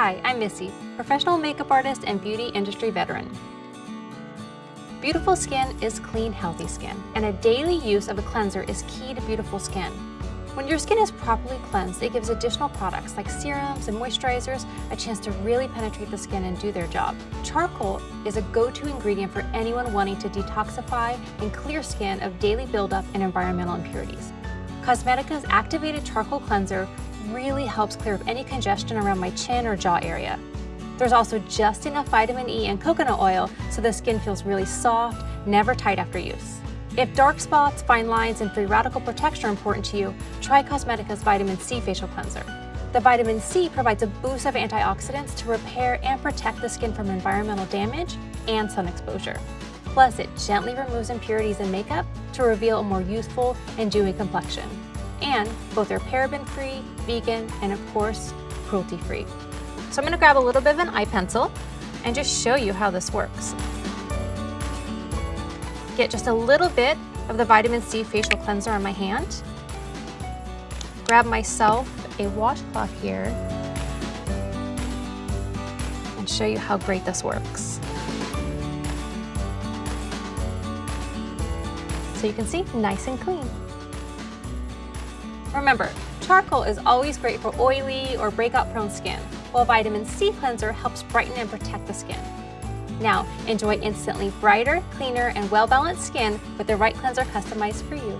Hi, I'm Missy, professional makeup artist and beauty industry veteran. Beautiful skin is clean, healthy skin, and a daily use of a cleanser is key to beautiful skin. When your skin is properly cleansed, it gives additional products like serums and moisturizers a chance to really penetrate the skin and do their job. Charcoal is a go-to ingredient for anyone wanting to detoxify and clear skin of daily buildup and environmental impurities. Cosmedica's activated charcoal cleanser really helps clear up any congestion around my chin or jaw area. There's also just enough vitamin E and coconut oil so the skin feels really soft, never tight after use. If dark spots, fine lines, and free radical protection are important to you, try Cosmedica's Vitamin C Facial Cleanser. The vitamin C provides a boost of antioxidants to repair and protect the skin from environmental damage and sun exposure. Plus, it gently removes impurities in makeup to reveal a more youthful and dewy complexion. And both are paraben-free, vegan, and of course, cruelty-free. So I'm gonna grab a little bit of an eye pencil and just show you how this works. Get just a little bit of the vitamin C facial cleanser on my hand. Grab myself a washcloth here and show you how great this works. So you can see, nice and clean. Remember, charcoal is always great for oily or breakout prone skin, while vitamin C cleanser helps brighten and protect the skin. Now, enjoy instantly brighter, cleaner, and well-balanced skin with the right cleanser customized for you.